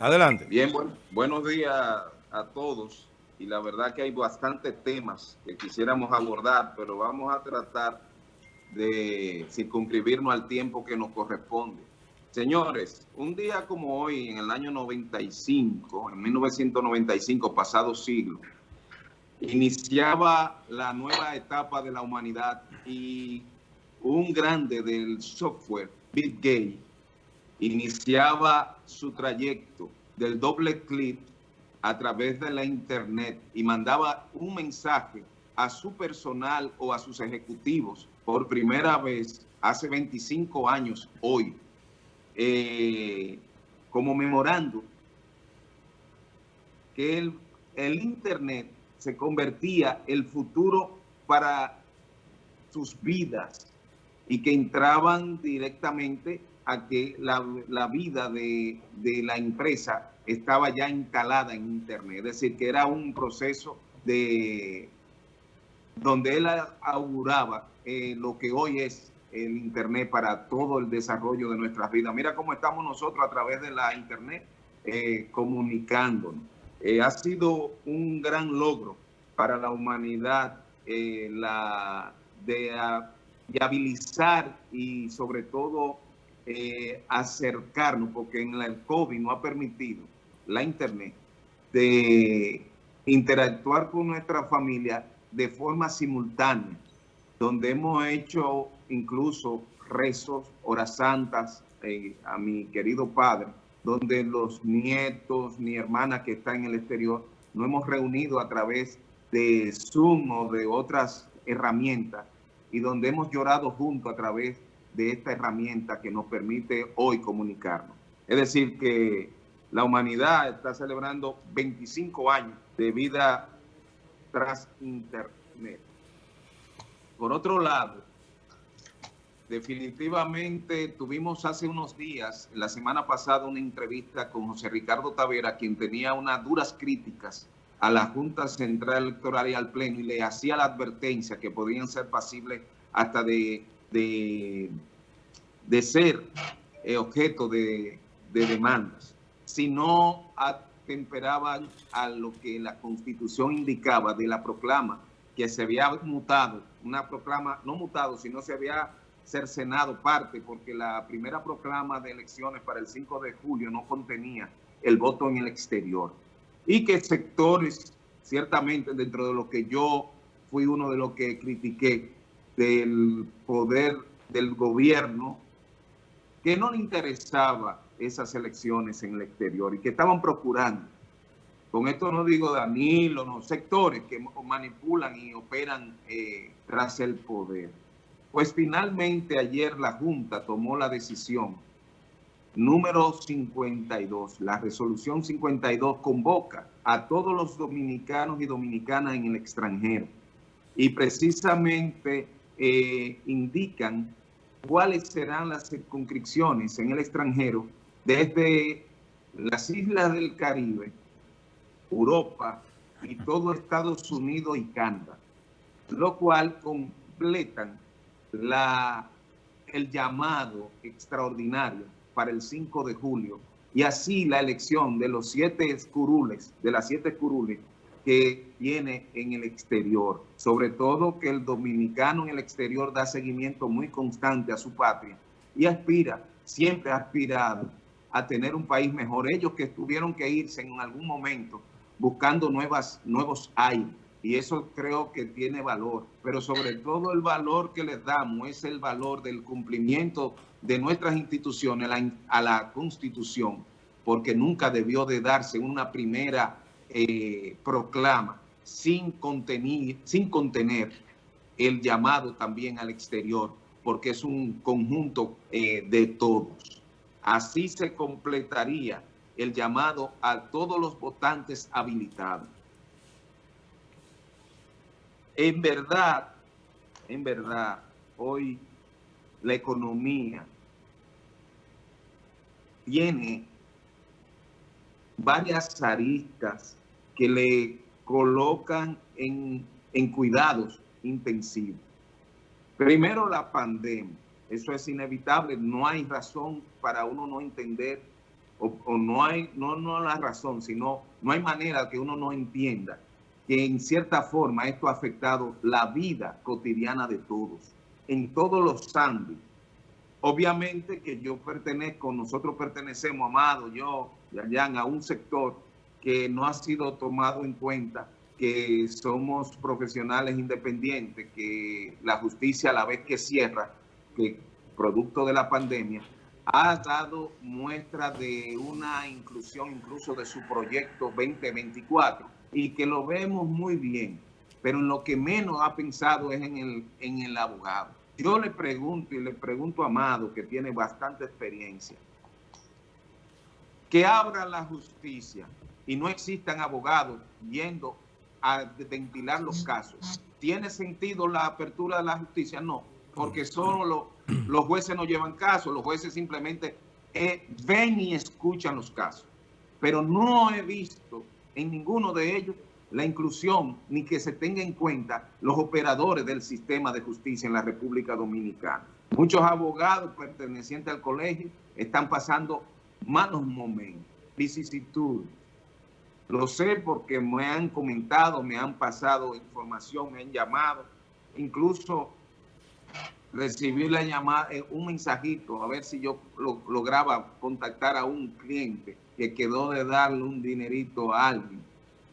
Adelante. Bien, bueno, buenos días a todos. Y la verdad que hay bastantes temas que quisiéramos abordar, pero vamos a tratar de circunscribirnos al tiempo que nos corresponde. Señores, un día como hoy, en el año 95, en 1995, pasado siglo, iniciaba la nueva etapa de la humanidad y un grande del software, Bill Gates, iniciaba su trayecto del doble clic a través de la internet y mandaba un mensaje a su personal o a sus ejecutivos por primera vez hace 25 años hoy, eh, como memorando que el, el Internet se convertía el futuro para sus vidas y que entraban directamente a que la, la vida de, de, la empresa estaba ya instalada en Internet. Es decir, que era un proceso de donde él auguraba eh, lo que hoy es el Internet para todo el desarrollo de nuestras vidas. Mira cómo estamos nosotros a través de la Internet eh, comunicándonos. Eh, ha sido un gran logro para la humanidad eh, la de viabilizar y sobre todo eh, acercarnos, porque en el COVID no ha permitido la Internet de interactuar con nuestra familia de forma simultánea, donde hemos hecho incluso rezos, horas santas eh, a mi querido padre, donde los nietos, mi hermana que está en el exterior, nos hemos reunido a través de Zoom o de otras herramientas y donde hemos llorado juntos a través de esta herramienta que nos permite hoy comunicarnos. Es decir, que la humanidad está celebrando 25 años de vida tras Internet. Por otro lado, definitivamente tuvimos hace unos días, la semana pasada, una entrevista con José Ricardo Tavera, quien tenía unas duras críticas a la Junta Central Electoral y al Pleno y le hacía la advertencia que podían ser pasibles hasta de, de, de ser eh, objeto de, de, demandas, si no atemperaban a lo que la Constitución indicaba de la proclama que se había mutado, una proclama no mutado, sino se había cercenado parte, porque la primera proclama de elecciones para el 5 de julio no contenía el voto en el exterior. Y que sectores, ciertamente dentro de lo que yo fui uno de los que critiqué, del poder del gobierno, que no le interesaba esas elecciones en el exterior y que estaban procurando. Con esto no digo Danilo, no, sectores que manipulan y operan eh, tras el poder. Pues finalmente ayer la Junta tomó la decisión número 52. La resolución 52 convoca a todos los dominicanos y dominicanas en el extranjero y precisamente eh, indican cuáles serán las circunscripciones en el extranjero desde las islas del Caribe, Europa y todo Estados Unidos y Canadá, lo cual completan la, el llamado extraordinario para el 5 de julio y así la elección de los siete curules, de las siete curules que tiene en el exterior. Sobre todo que el dominicano en el exterior da seguimiento muy constante a su patria y aspira, siempre ha aspirado a tener un país mejor. Ellos que tuvieron que irse en algún momento buscando nuevas, nuevos aires y eso creo que tiene valor, pero sobre todo el valor que les damos es el valor del cumplimiento de nuestras instituciones a la, a la Constitución, porque nunca debió de darse una primera eh, proclama sin, contenir, sin contener el llamado también al exterior, porque es un conjunto eh, de todos. Así se completaría el llamado a todos los votantes habilitados. En verdad, en verdad, hoy la economía tiene varias aristas que le colocan en, en cuidados intensivos. Primero la pandemia, eso es inevitable, no hay razón para uno no entender o, no hay, no, no la razón, sino no hay manera que uno no entienda que en cierta forma esto ha afectado la vida cotidiana de todos, en todos los ámbitos. Obviamente que yo pertenezco, nosotros pertenecemos, Amado, yo, Yayan, a un sector que no ha sido tomado en cuenta, que somos profesionales independientes, que la justicia a la vez que cierra, que producto de la pandemia, ha dado muestra de una inclusión incluso de su proyecto 2024 y que lo vemos muy bien, pero en lo que menos ha pensado es en el, en el abogado. Yo le pregunto y le pregunto a Amado, que tiene bastante experiencia, que abra la justicia y no existan abogados yendo a ventilar los casos. ¿Tiene sentido la apertura de la justicia? No porque solo los jueces no llevan casos, los jueces simplemente eh, ven y escuchan los casos. Pero no he visto en ninguno de ellos la inclusión ni que se tenga en cuenta los operadores del sistema de justicia en la República Dominicana. Muchos abogados pertenecientes al colegio están pasando malos momentos, vicisitudes. Lo sé porque me han comentado, me han pasado información, me han llamado. Incluso recibí la llamada, eh, un mensajito, a ver si yo lograba contactar a un cliente que quedó de darle un dinerito a alguien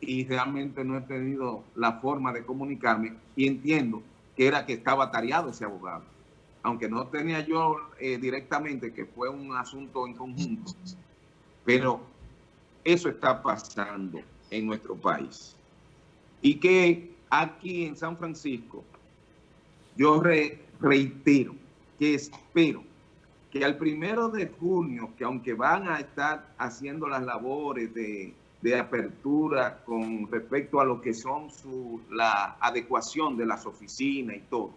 y realmente no he tenido la forma de comunicarme y entiendo que era que estaba tareado ese abogado. Aunque no tenía yo eh, directamente, que fue un asunto en conjunto, pero eso está pasando en nuestro país. Y que aquí en San Francisco, yo re, reitero que espero que al primero de junio, que aunque van a estar haciendo las labores de, apertura con respecto a lo que son la adecuación de las oficinas y todo,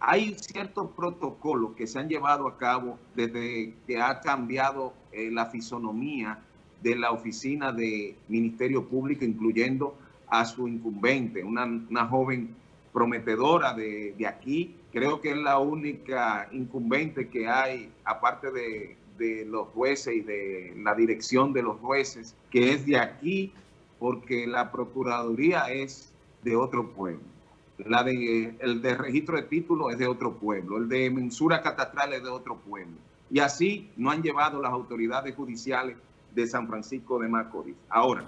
hay ciertos protocolos que se han llevado a cabo desde que ha cambiado eh, la fisonomía de la oficina de Ministerio Público, incluyendo a su incumbente, una, una joven prometedora de, aquí. Creo que es la única incumbente que hay, aparte de, los jueces y de la dirección de los jueces, que es de aquí, porque la Procuraduría es de otro pueblo. La de, el de registro de títulos es de otro pueblo. El de mensura catastral es de otro pueblo. Y así no han llevado las autoridades judiciales de San Francisco de Macorís. Ahora,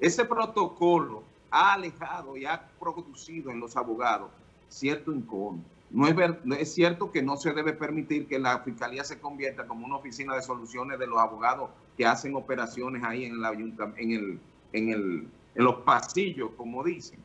ese protocolo ha alejado y ha producido en los abogados cierto incomodo. No es, es cierto que no se debe permitir que la fiscalía se convierta como una oficina de soluciones de los abogados que hacen operaciones ahí en, la, en, el, en, el, en los pasillos, como dicen.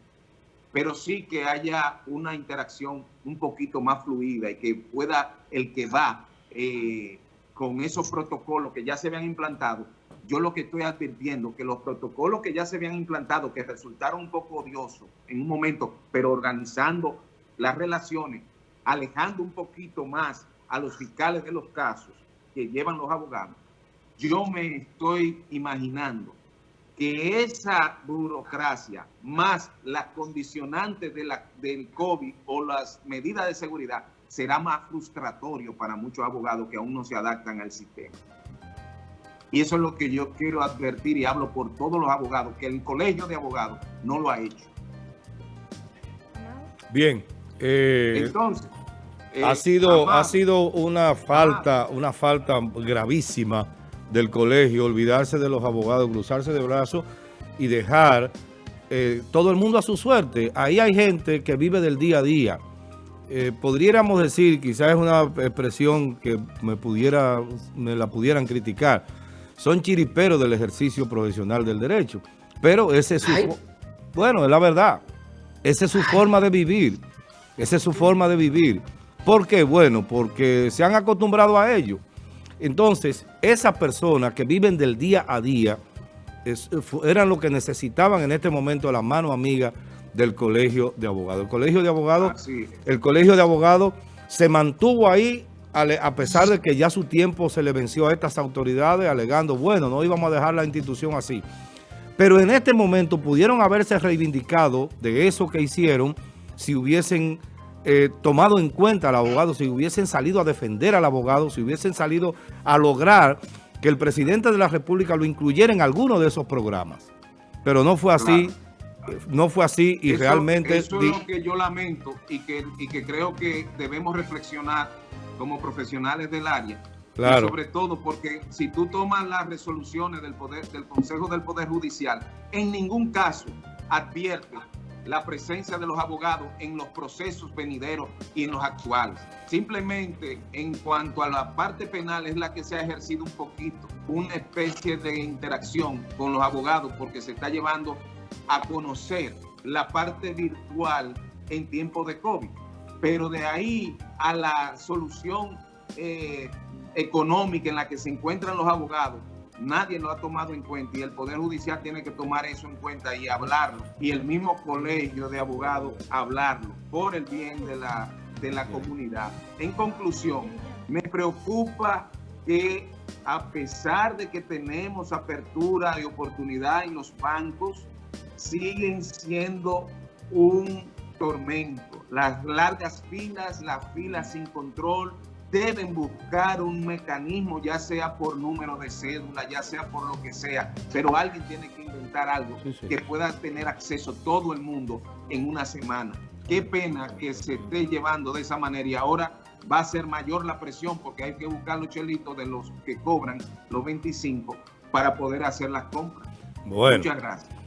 Pero sí que haya una interacción un poquito más fluida y que pueda el que va eh, con esos protocolos que ya se habían implantado yo lo que estoy advirtiendo, que los protocolos que ya se habían implantado, que resultaron un poco odiosos en un momento, pero organizando las relaciones, alejando un poquito más a los fiscales de los casos que llevan los abogados, yo me estoy imaginando que esa burocracia más las condicionantes del COVID o las medidas de seguridad será más frustratorio para muchos abogados que aún no se adaptan al sistema. Y eso es lo que yo quiero advertir y hablo por todos los abogados, que el colegio de abogados no lo ha hecho. Bien. Eh, Entonces, ha, eh, sido, ha sido una falta, una falta gravísima del colegio, olvidarse de los abogados, cruzarse de brazos y dejar eh, todo el mundo a su suerte. Ahí hay gente que vive del día a día. podríamos decir, quizás es una expresión que me, pudiera, me la pudieran criticar, son chiriperos del ejercicio profesional del derecho. Pero ese es su... Bueno, es la verdad. Esa es su forma de vivir. Esa es su forma de vivir. ¿Por qué? Bueno, porque se han acostumbrado a ello. Entonces, esas personas que viven del día a día eran lo que necesitaban en este momento la mano amiga del Colegio de Abogados. El Colegio de Abogados, el Colegio de Abogados se mantuvo ahí a pesar de que ya su tiempo se le venció a estas autoridades alegando, bueno, no íbamos a dejar la institución así. Pero en este momento pudieron haberse reivindicado de eso que hicieron si hubiesen eh, tomado en cuenta al abogado, si hubiesen salido a defender al abogado, si hubiesen salido a lograr que el presidente de la República lo incluyera en alguno de esos programas. Pero no fue así, no fue así y realmente... Eso es lo que yo lamento y que, y que creo que debemos reflexionar como profesionales del área. Claro. sobre todo porque si tú tomas las resoluciones del, poder, del Consejo del Poder Judicial, en ningún caso advierte la presencia de los abogados en los procesos venideros y en los actuales. Simplemente en cuanto a la parte penal es la que se ha ejercido un poquito, una especie de interacción con los abogados porque se está llevando a conocer la parte virtual en tiempo de COVID. Pero de ahí a la solución eh, económica en la que se encuentran los abogados, nadie lo ha tomado en cuenta y el Poder Judicial tiene que tomar eso en cuenta y hablarlo. Y el mismo colegio de abogados hablarlo por el bien de la, de la comunidad. En conclusión, me preocupa que a pesar de que tenemos apertura y oportunidad en los bancos, siguen siendo un tormento. Las largas filas, las filas sin control, deben buscar un mecanismo, ya sea por número de cédula, ya sea por lo que sea, pero alguien tiene que inventar algo que pueda tener acceso todo el mundo en una semana. Qué pena que se esté llevando de esa manera y ahora va a ser mayor la presión porque hay que buscar los chelitos de los que cobran los 25 para poder hacer las compras. Bueno. Muchas gracias.